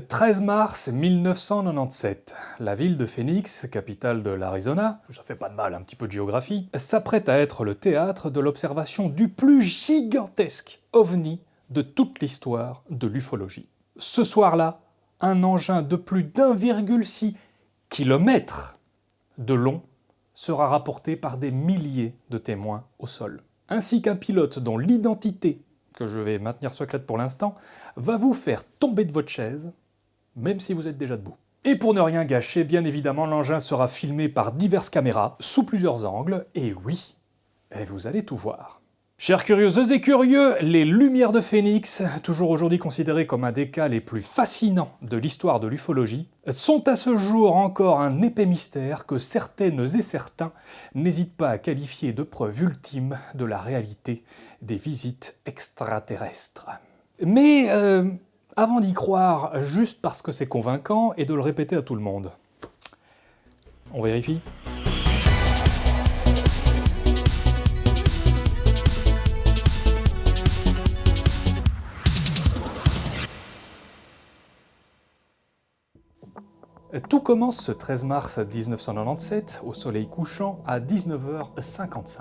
13 mars 1997, la ville de Phoenix, capitale de l'Arizona, ça fait pas de mal un petit peu de géographie, s'apprête à être le théâtre de l'observation du plus gigantesque ovni de toute l'histoire de l'ufologie. Ce soir-là, un engin de plus d'1,6 km de long sera rapporté par des milliers de témoins au sol, ainsi qu'un pilote dont l'identité, que je vais maintenir secrète pour l'instant, va vous faire tomber de votre chaise même si vous êtes déjà debout. Et pour ne rien gâcher, bien évidemment, l'engin sera filmé par diverses caméras, sous plusieurs angles, et oui, et vous allez tout voir. Chers curieuses et curieux, les Lumières de Phénix, toujours aujourd'hui considérées comme un des cas les plus fascinants de l'histoire de l'ufologie, sont à ce jour encore un épais mystère que certaines et certains n'hésitent pas à qualifier de preuve ultime de la réalité des visites extraterrestres. Mais euh, avant d'y croire juste parce que c'est convaincant et de le répéter à tout le monde. On vérifie? Tout commence ce 13 mars 1997, au soleil couchant, à 19h55.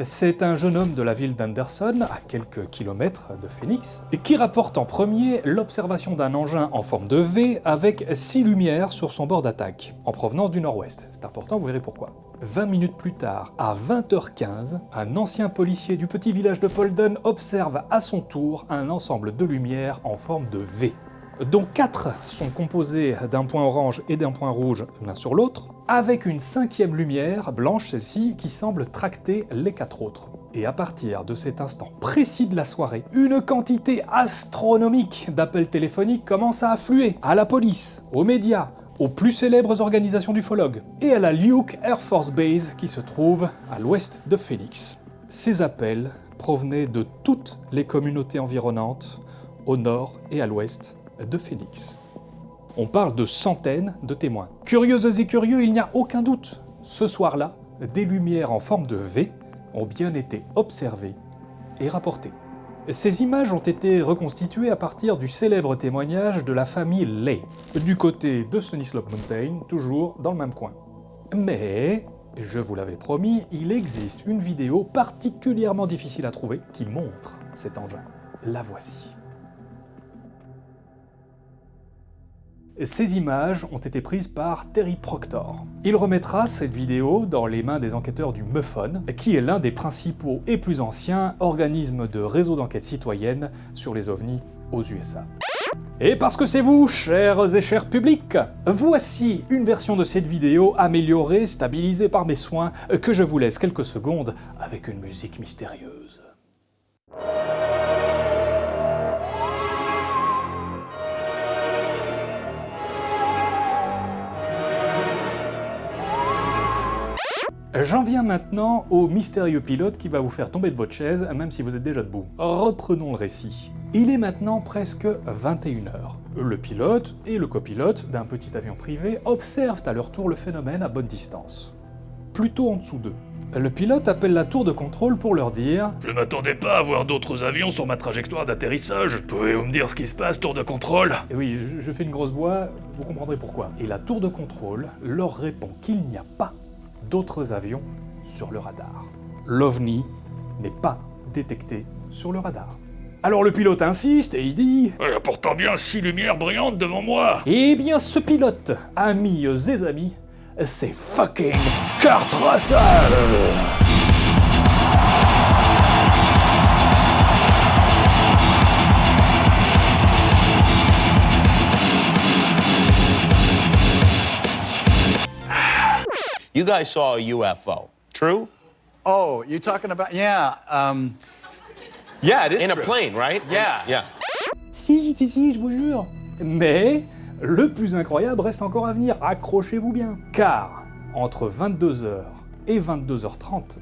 C'est un jeune homme de la ville d'Anderson, à quelques kilomètres de Phoenix, qui rapporte en premier l'observation d'un engin en forme de V avec six lumières sur son bord d'attaque, en provenance du nord-ouest. C'est important, vous verrez pourquoi. 20 minutes plus tard, à 20h15, un ancien policier du petit village de Polden observe à son tour un ensemble de lumières en forme de V dont quatre sont composés d'un point orange et d'un point rouge l'un sur l'autre, avec une cinquième lumière, blanche celle-ci, qui semble tracter les quatre autres. Et à partir de cet instant précis de la soirée, une quantité astronomique d'appels téléphoniques commence à affluer à la police, aux médias, aux plus célèbres organisations d'ufologues, et à la Luke Air Force Base qui se trouve à l'ouest de Phoenix. Ces appels provenaient de toutes les communautés environnantes, au nord et à l'ouest de Phoenix. On parle de centaines de témoins. Curieuses et curieux, il n'y a aucun doute. Ce soir-là, des lumières en forme de V ont bien été observées et rapportées. Ces images ont été reconstituées à partir du célèbre témoignage de la famille Lay, du côté de Sunny Slope Mountain, toujours dans le même coin. Mais, je vous l'avais promis, il existe une vidéo particulièrement difficile à trouver qui montre cet engin. La voici. Ces images ont été prises par Terry Proctor. Il remettra cette vidéo dans les mains des enquêteurs du MUFON, qui est l'un des principaux et plus anciens organismes de réseau d'enquête citoyenne sur les ovnis aux USA. Et parce que c'est vous, chers et chers publics, voici une version de cette vidéo améliorée, stabilisée par mes soins, que je vous laisse quelques secondes avec une musique mystérieuse. J'en viens maintenant au mystérieux pilote qui va vous faire tomber de votre chaise, même si vous êtes déjà debout. Reprenons le récit. Il est maintenant presque 21h. Le pilote et le copilote d'un petit avion privé observent à leur tour le phénomène à bonne distance. Plutôt en dessous d'eux. Le pilote appelle la tour de contrôle pour leur dire « Je m'attendais pas à voir d'autres avions sur ma trajectoire d'atterrissage. Pouvez-vous me dire ce qui se passe, tour de contrôle ?» Et oui, je, je fais une grosse voix, vous comprendrez pourquoi. Et la tour de contrôle leur répond qu'il n'y a pas d'autres avions sur le radar. L'OVNI n'est pas détecté sur le radar. Alors le pilote insiste et il dit Il y a pourtant bien six lumières brillantes devant moi Eh bien ce pilote, amis et amis, c'est fucking Kurt Russell You guys saw a UFO, true? Oh, you're talking about, yeah, um, yeah, it is In a true. plane, right? Yeah. Yeah. Si, si, si, je vous jure Mais le plus incroyable reste encore à venir, accrochez-vous bien Car, entre 22h et 22h30,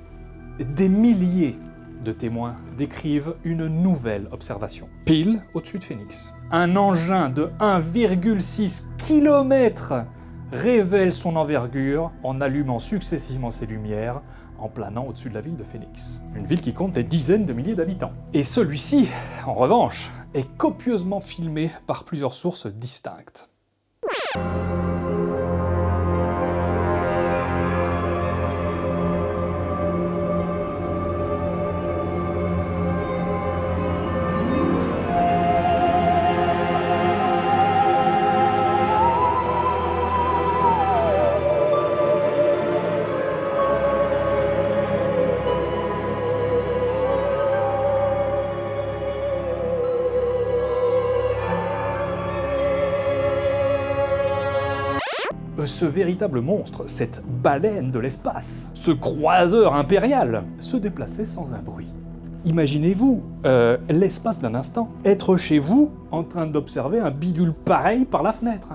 des milliers de témoins décrivent une nouvelle observation, pile au-dessus de Phoenix. Un engin de 1,6 km révèle son envergure en allumant successivement ses lumières en planant au-dessus de la ville de Phoenix. Une ville qui compte des dizaines de milliers d'habitants. Et celui-ci, en revanche, est copieusement filmé par plusieurs sources distinctes. Ce véritable monstre, cette baleine de l'espace, ce croiseur impérial, se déplaçait sans un bruit. Imaginez-vous, euh, l'espace d'un instant, être chez vous en train d'observer un bidule pareil par la fenêtre,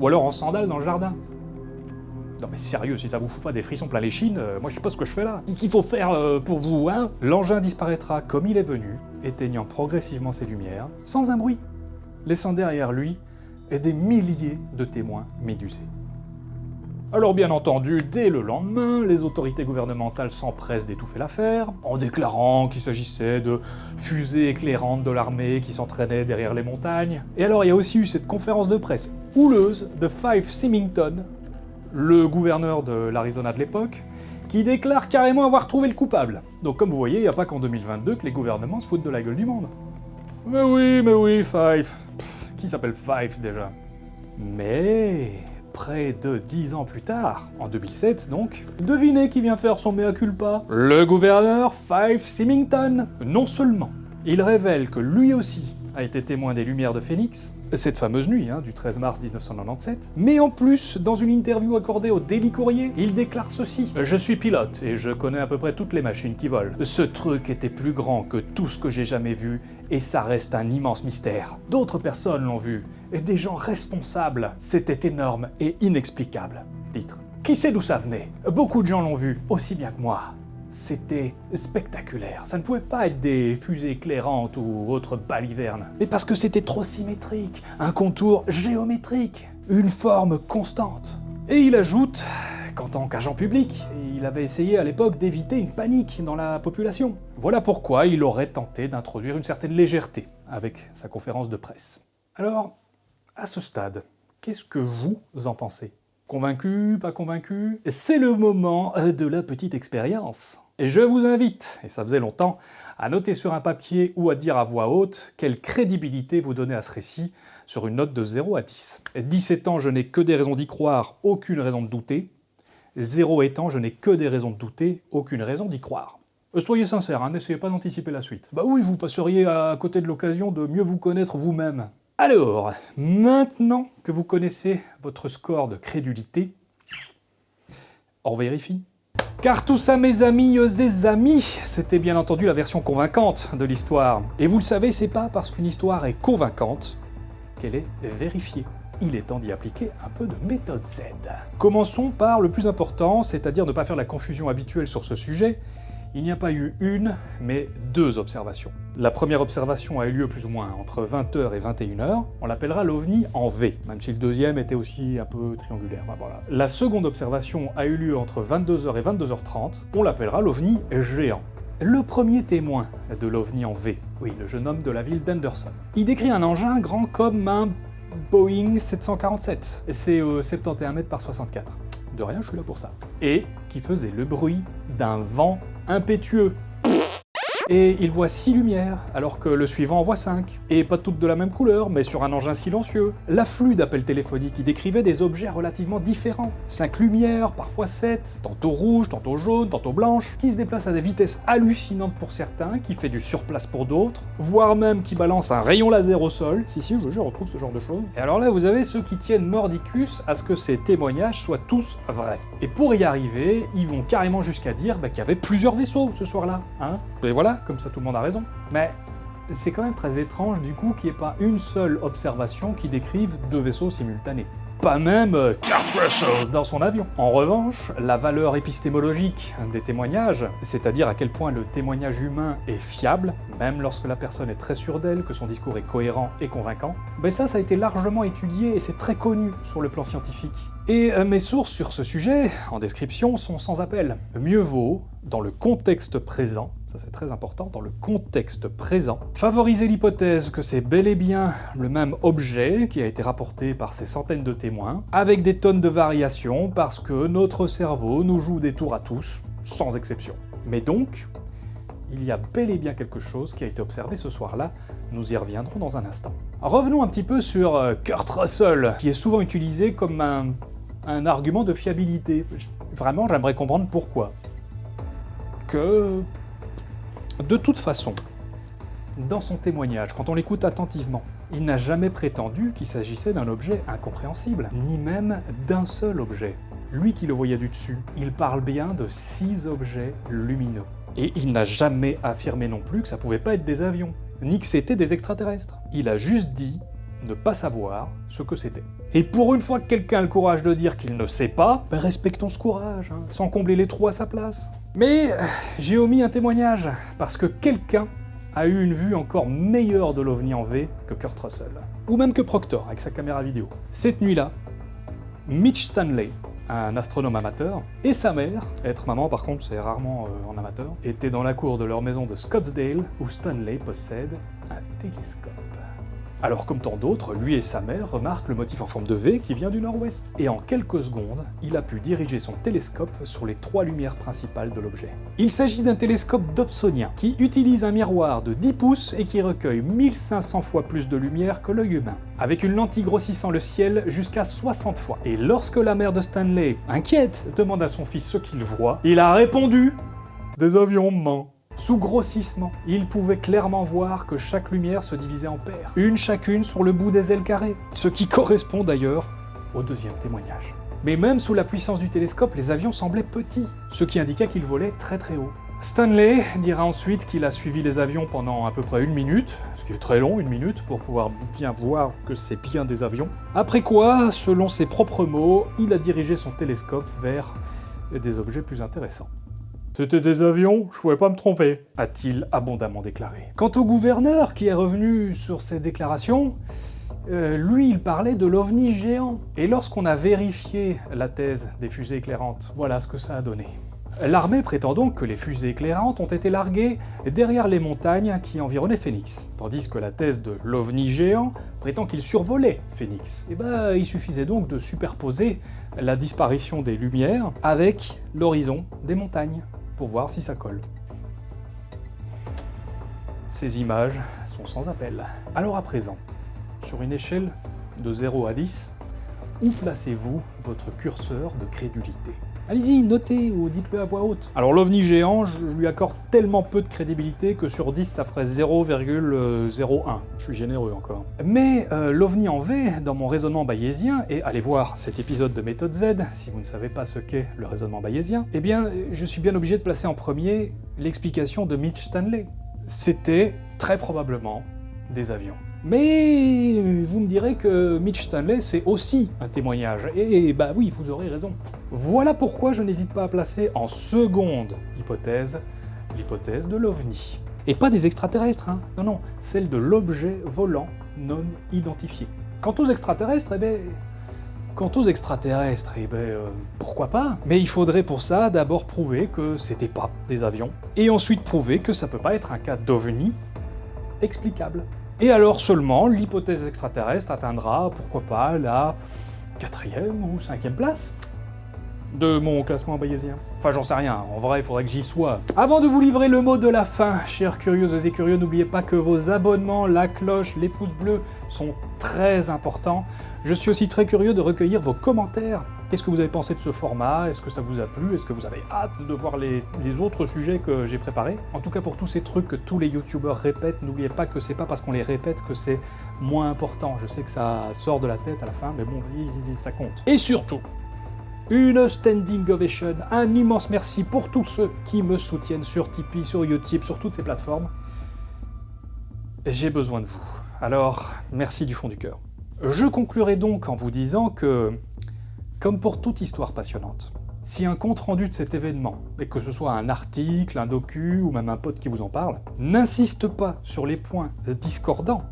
ou alors en sandales dans le jardin. Non mais sérieux, si ça vous fout pas des frissons plein les chines, euh, moi je sais pas ce que je fais là. Qu'il faut faire euh, pour vous, hein L'engin disparaîtra comme il est venu, éteignant progressivement ses lumières, sans un bruit, laissant derrière lui des milliers de témoins médusés. Alors bien entendu, dès le lendemain, les autorités gouvernementales s'empressent d'étouffer l'affaire, en déclarant qu'il s'agissait de fusées éclairantes de l'armée qui s'entraînaient derrière les montagnes. Et alors il y a aussi eu cette conférence de presse houleuse de Fife Symington, le gouverneur de l'Arizona de l'époque, qui déclare carrément avoir trouvé le coupable. Donc comme vous voyez, il n'y a pas qu'en 2022 que les gouvernements se foutent de la gueule du monde. Mais oui, mais oui, Fife. qui s'appelle Fife déjà? Mais près de dix ans plus tard, en 2007 donc, devinez qui vient faire son mea culpa? Le gouverneur Fife Symington. Non seulement, il révèle que lui aussi a été témoin des Lumières de Phoenix, cette fameuse nuit hein, du 13 mars 1997, mais en plus, dans une interview accordée au Daily Courrier, il déclare ceci. Je suis pilote et je connais à peu près toutes les machines qui volent. Ce truc était plus grand que tout ce que j'ai jamais vu et ça reste un immense mystère. D'autres personnes l'ont vu, et des gens responsables. C'était énorme et inexplicable. Titre. Qui sait d'où ça venait? Beaucoup de gens l'ont vu, aussi bien que moi c'était spectaculaire. Ça ne pouvait pas être des fusées éclairantes ou autres balivernes, mais parce que c'était trop symétrique, un contour géométrique, une forme constante. Et il ajoute qu'en tant qu'agent public, il avait essayé à l'époque d'éviter une panique dans la population. Voilà pourquoi il aurait tenté d'introduire une certaine légèreté avec sa conférence de presse. Alors, à ce stade, qu'est-ce que vous en pensez? Convaincu, pas convaincu C'est le moment euh, de la petite expérience. Et je vous invite, et ça faisait longtemps, à noter sur un papier ou à dire à voix haute quelle crédibilité vous donnez à ce récit sur une note de 0 à 10. 17 ans, je n'ai que des raisons d'y croire, aucune raison de douter. 0 étant, je n'ai que des raisons de douter, aucune raison d'y croire. Euh, soyez sincère, hein, n'essayez pas d'anticiper la suite. Bah oui, vous passeriez à côté de l'occasion de mieux vous connaître vous-même. Alors, maintenant que vous connaissez votre score de crédulité, on vérifie. Car tout ça, mes amis et amis, c'était bien entendu la version convaincante de l'histoire. Et vous le savez, c'est pas parce qu'une histoire est convaincante qu'elle est vérifiée. Il est temps d'y appliquer un peu de méthode Z. Commençons par le plus important, c'est-à-dire ne pas faire la confusion habituelle sur ce sujet, il n'y a pas eu une, mais deux observations. La première observation a eu lieu plus ou moins entre 20h et 21h, on l'appellera l'OVNI en V, même si le deuxième était aussi un peu triangulaire. La seconde observation a eu lieu entre 22h et 22h30, on l'appellera l'OVNI géant. Le premier témoin de l'OVNI en V, oui, le jeune homme de la ville d'Anderson. Il décrit un engin grand comme un Boeing 747, et c'est 71 mètres par 64. De rien, je suis là pour ça. Et qui faisait le bruit d'un vent impétueux. Et il voit 6 lumières, alors que le suivant en voit 5. Et pas toutes de la même couleur, mais sur un engin silencieux. L'afflux d'appels téléphoniques qui décrivait des objets relativement différents. 5 lumières, parfois 7, tantôt rouges, tantôt jaunes, tantôt blanches, qui se déplacent à des vitesses hallucinantes pour certains, qui fait du surplace pour d'autres, voire même qui balance un rayon laser au sol. Si, si, je, je retrouve ce genre de choses. Et alors là, vous avez ceux qui tiennent mordicus à ce que ces témoignages soient tous vrais. Et pour y arriver, ils vont carrément jusqu'à dire bah, qu'il y avait plusieurs vaisseaux ce soir-là. Hein Et voilà, comme ça tout le monde a raison. Mais c'est quand même très étrange du coup qu'il n'y ait pas une seule observation qui décrive deux vaisseaux simultanés. pas même euh, Kurt Russell dans son avion. En revanche, la valeur épistémologique des témoignages, c'est-à-dire à quel point le témoignage humain est fiable, même lorsque la personne est très sûre d'elle, que son discours est cohérent et convaincant, ben ça, ça a été largement étudié et c'est très connu sur le plan scientifique. Et euh, mes sources sur ce sujet, en description, sont sans appel. Mieux vaut, dans le contexte présent, ça c'est très important, dans le contexte présent, favoriser l'hypothèse que c'est bel et bien le même objet qui a été rapporté par ces centaines de témoins, avec des tonnes de variations, parce que notre cerveau nous joue des tours à tous, sans exception. Mais donc, il y a bel et bien quelque chose qui a été observé ce soir-là, nous y reviendrons dans un instant. Revenons un petit peu sur euh, Kurt Russell, qui est souvent utilisé comme un, un argument de fiabilité. Vraiment, j'aimerais comprendre pourquoi. Que... De toute façon, dans son témoignage, quand on l'écoute attentivement, il n'a jamais prétendu qu'il s'agissait d'un objet incompréhensible, ni même d'un seul objet. Lui qui le voyait du dessus, il parle bien de six objets lumineux. Et il n'a jamais affirmé non plus que ça pouvait pas être des avions, ni que c'était des extraterrestres. Il a juste dit ne pas savoir ce que c'était. Et pour une fois que quelqu'un a le courage de dire qu'il ne sait pas, ben respectons ce courage, hein, sans combler les trous à sa place. Mais euh, j'ai omis un témoignage, parce que quelqu'un a eu une vue encore meilleure de l'OVNI en V que Kurt Russell. Ou même que Proctor, avec sa caméra vidéo. Cette nuit-là, Mitch Stanley, un astronome amateur, et sa mère, être maman par contre c'est rarement euh, en amateur, étaient dans la cour de leur maison de Scottsdale, où Stanley possède un télescope. Alors comme tant d'autres, lui et sa mère remarquent le motif en forme de V qui vient du nord-ouest. Et en quelques secondes, il a pu diriger son télescope sur les trois lumières principales de l'objet. Il s'agit d'un télescope dobsonien, qui utilise un miroir de 10 pouces et qui recueille 1500 fois plus de lumière que l'œil humain, avec une lentille grossissant le ciel jusqu'à 60 fois. Et lorsque la mère de Stanley, inquiète, demande à son fils ce qu'il voit, il a répondu « Des avions, maman ». Sous grossissement, il pouvait clairement voir que chaque lumière se divisait en paires, une chacune sur le bout des ailes carrées, ce qui correspond d'ailleurs au deuxième témoignage. Mais même sous la puissance du télescope, les avions semblaient petits, ce qui indiquait qu'ils volaient très très haut. Stanley dira ensuite qu'il a suivi les avions pendant à peu près une minute, ce qui est très long, une minute, pour pouvoir bien voir que c'est bien des avions. Après quoi, selon ses propres mots, il a dirigé son télescope vers des objets plus intéressants. C'était des avions, je pouvais pas me tromper, a-t-il abondamment déclaré. Quant au gouverneur, qui est revenu sur ces déclarations, euh, lui, il parlait de l'OVNI géant. Et lorsqu'on a vérifié la thèse des fusées éclairantes, voilà ce que ça a donné. L'armée prétend donc que les fusées éclairantes ont été larguées derrière les montagnes qui environnaient Phoenix, tandis que la thèse de l'OVNI géant prétend qu'il survolait Phoenix. Et bah, il suffisait donc de superposer la disparition des lumières avec l'horizon des montagnes voir si ça colle. Ces images sont sans appel. Alors à présent, sur une échelle de 0 à 10, où placez-vous votre curseur de crédulité? Allez-y, notez ou dites-le à voix haute. Alors l'OVNI géant, je lui accorde tellement peu de crédibilité que sur 10, ça ferait 0,01. Je suis généreux encore. Mais euh, l'OVNI en V, dans mon raisonnement bayésien, et allez voir cet épisode de méthode Z, si vous ne savez pas ce qu'est le raisonnement bayésien, eh bien, je suis bien obligé de placer en premier l'explication de Mitch Stanley. C'était très probablement des avions. Mais vous me direz que Mitch Stanley, c'est aussi un témoignage, et bah oui, vous aurez raison. Voilà pourquoi je n'hésite pas à placer en seconde hypothèse l'hypothèse de l'OVNI. Et pas des extraterrestres, hein non, non, celle de l'objet volant non identifié. Quant aux extraterrestres, eh ben... Quant aux extraterrestres, eh ben, euh, pourquoi pas? Mais il faudrait pour ça d'abord prouver que c'était pas des avions, et ensuite prouver que ça peut pas être un cas d'OVNI explicable. Et alors seulement, l'hypothèse extraterrestre atteindra, pourquoi pas, la quatrième ou cinquième place de mon classement bayésien. Enfin, j'en sais rien, en vrai, il faudrait que j'y sois. Avant de vous livrer le mot de la fin, chers curieuses et curieux, n'oubliez pas que vos abonnements, la cloche, les pouces bleus sont très importants. Je suis aussi très curieux de recueillir vos commentaires. Qu'est-ce que vous avez pensé de ce format? Est-ce que ça vous a plu? Est-ce que vous avez hâte de voir les, autres sujets que j'ai préparés? En tout cas, pour tous ces trucs que tous les youtubeurs répètent, n'oubliez pas que c'est pas parce qu'on les répète que c'est moins important. Je sais que ça sort de la tête à la fin, mais bon, ça compte. Et surtout, une standing ovation, un immense merci pour tous ceux qui me soutiennent sur Tipeee, sur Utip, sur toutes ces plateformes. J'ai besoin de vous. Alors, merci du fond du cœur. Je conclurai donc en vous disant que, comme pour toute histoire passionnante, si un compte-rendu de cet événement, et que ce soit un article, un docu ou même un pote qui vous en parle, n'insiste pas sur les points discordants,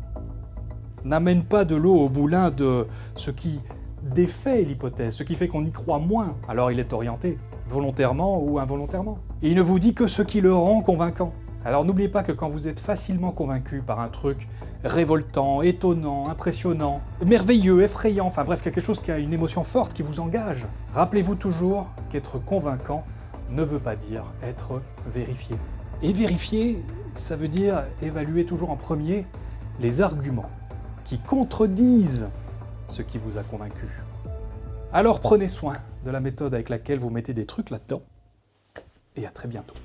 n'amène pas de l'eau au boulin de ce qui défait l'hypothèse, ce qui fait qu'on y croit moins, alors il est orienté, volontairement ou involontairement. Il ne vous dit que ce qui le rend convaincant. Alors n'oubliez pas que quand vous êtes facilement convaincu par un truc révoltant, étonnant, impressionnant, merveilleux, effrayant, enfin bref, quelque chose qui a une émotion forte qui vous engage, rappelez-vous toujours qu'être convaincant ne veut pas dire être vérifié. Et vérifier, ça veut dire évaluer toujours en premier les arguments qui contredisent ce qui vous a convaincu. Alors prenez soin de la méthode avec laquelle vous mettez des trucs là-dedans, et à très bientôt.